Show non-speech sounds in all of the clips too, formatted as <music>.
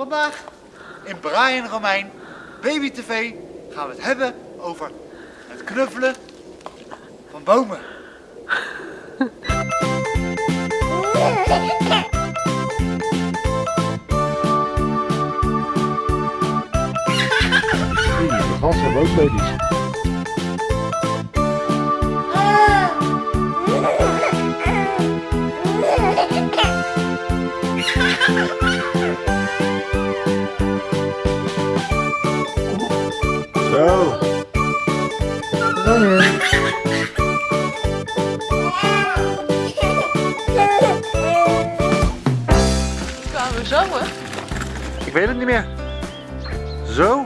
Vandaag in Brian Romein Baby TV gaan we het hebben over het knuffelen van bomen. Hebben ook baby's. Ik weet het niet meer. Zo?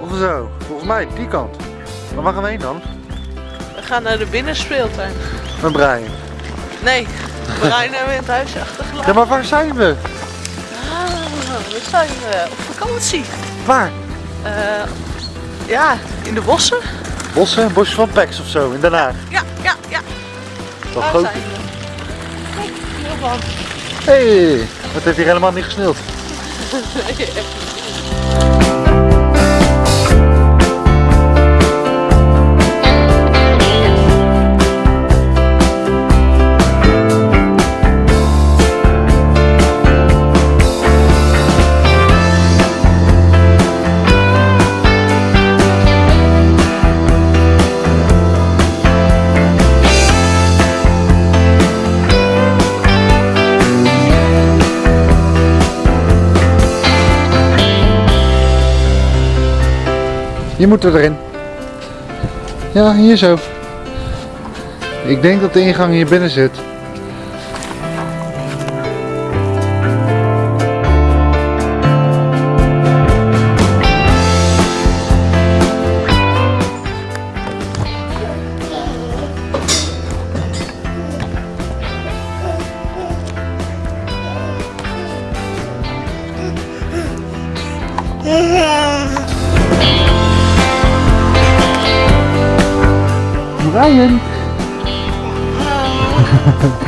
Of zo? Volgens mij die kant. Waar gaan we heen dan? We gaan naar de binnenspeeltuin. Met Brian. Nee, Brian hebben we in het huis Ja, achtergelaten. maar waar zijn we? Ah, we zijn eh, op vakantie. Waar? Eh, ja, in de bossen. Bossen, bosje van Pex of zo, in Den Haag. Ja, ja, ja. Wat groot. Kijk, hiervan. Hé, hey, wat heeft hier helemaal niet gesneeuwd? <laughs> Yapacağım. Je moet erin. Ja, hier zo. Ik denk dat de ingang hier binnen zit. Brian. <laughs>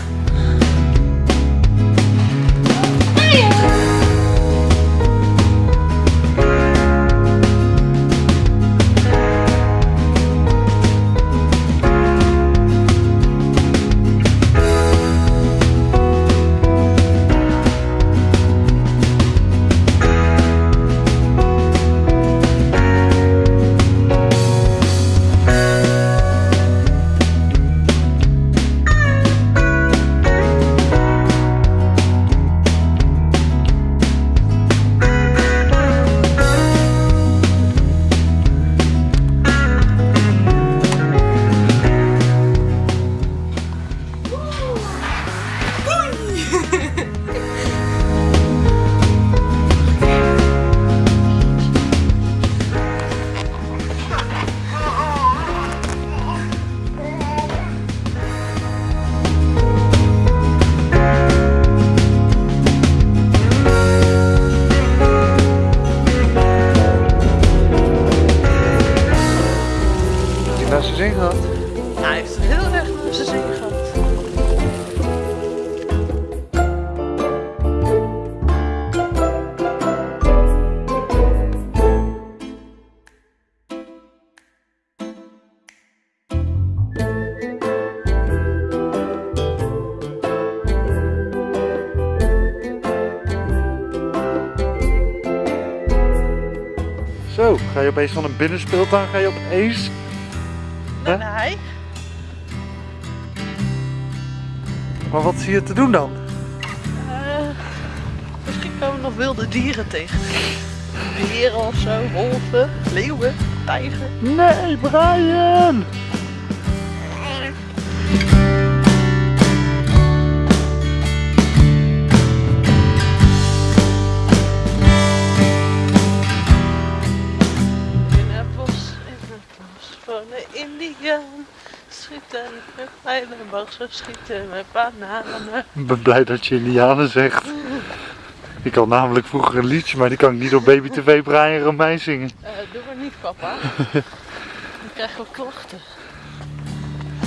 Zo, ga je opeens van een binnenspeeltuin ga je opeens... Hè? Nee, Maar wat zie je te doen dan? Eh, misschien komen we nog wilde dieren tegen. Beren of zo, wolven, leeuwen, tijger. Nee, Brian! Schieten met pijlen, bogen schieten met bananen. Ik ben blij dat je Indianen zegt. Ik had namelijk vroeger een liedje, maar die kan ik niet op Baby TV Brian Romein zingen. Eh, doe maar niet, papa. <laughs> Dan krijgen we klachten.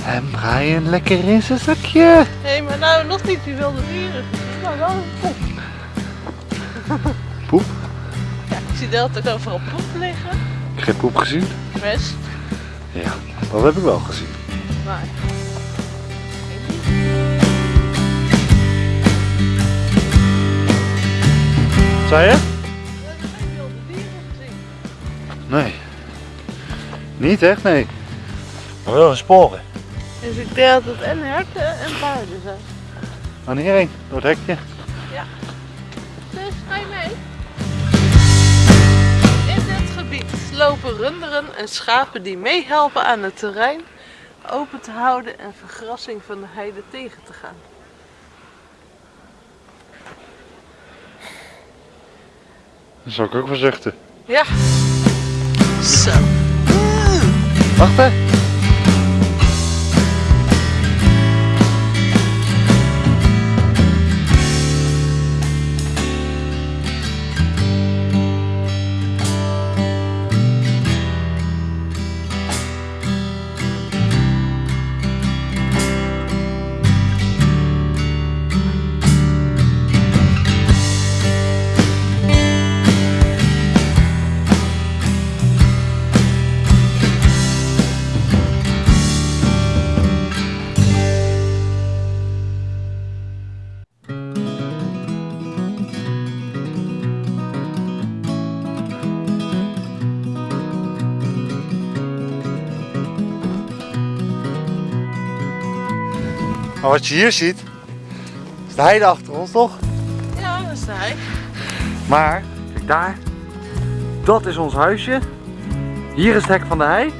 En Brian lekker in zijn zakje. Hé, hey, maar nou nog niet die wilde dieren. Maar wel een poep. Poep? Ja, ik zie de hele tijd overal poep liggen. Ik heb geen poep gezien. Best. Ja, dat heb ik wel gezien. Maar. Zei je? We hebben geen wilde dieren gezien. Nee. Niet echt, nee. Maar wel een sporen. Dus ik denk dat het en herten en paarden zijn. Wanneer heen? Door het hekje. Lopen runderen en schapen die meehelpen aan het terrein open te houden en vergrassing van de heide tegen te gaan. Dat zou ik ook wel zuchten. Ja. Zo. Wacht hè. Maar wat je hier ziet, is de heide achter ons toch? Ja, dat is hij. Maar, kijk daar. Dat is ons huisje. Hier is het hek van de hei.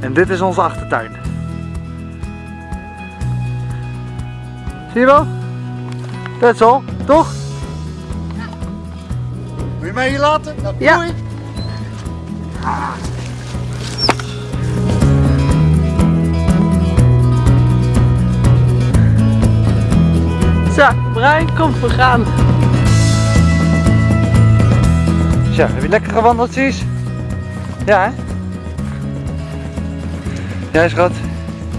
En dit is onze achtertuin. Zie je wel? That's all, toch? Wil je mij hier laten? Nou, Ja. doei. Zo, Brian, kom, we gaan. Zo, heb je lekker gewandeld, Cies? Ja, hè? Jij, schat?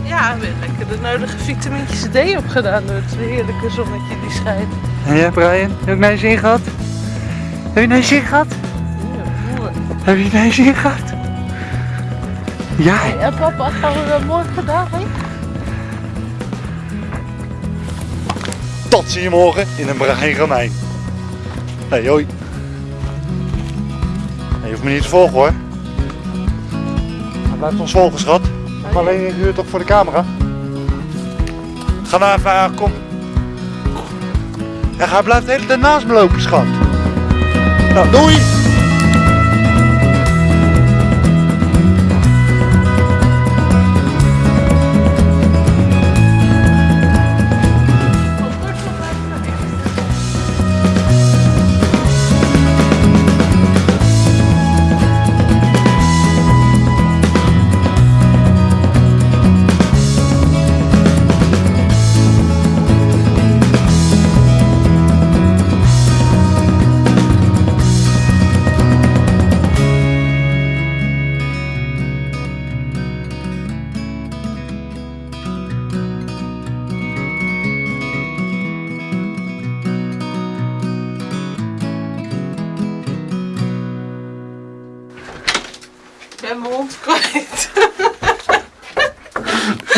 Ja, weer lekker de nodige vitamintjes D opgedaan door het heerlijke zonnetje die schijnt. En jij, Brian? Heb je naar je zin gehad? Heb je naar je zin gehad? Ja, mooi. Heb je naar je zin gehad? Ja. Ja, papa, gaan we dat morgen daarheen? Tot zie je morgen in een Brian Romein. Hey, hoi. Je hoeft me niet te volgen hoor. Hij blijft ons volgen, schat. Maar alleen een uur toch voor de camera. Ga nou even, kom. Ja, hij blijft de hele tijd naast me lopen, schat. Nou, doei!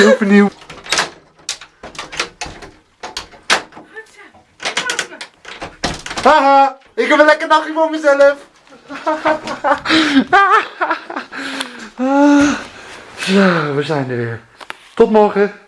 Opnieuw. Haha, ik heb een lekker dagje voor mezelf. <laughs> Zo, we zijn er weer. Tot morgen.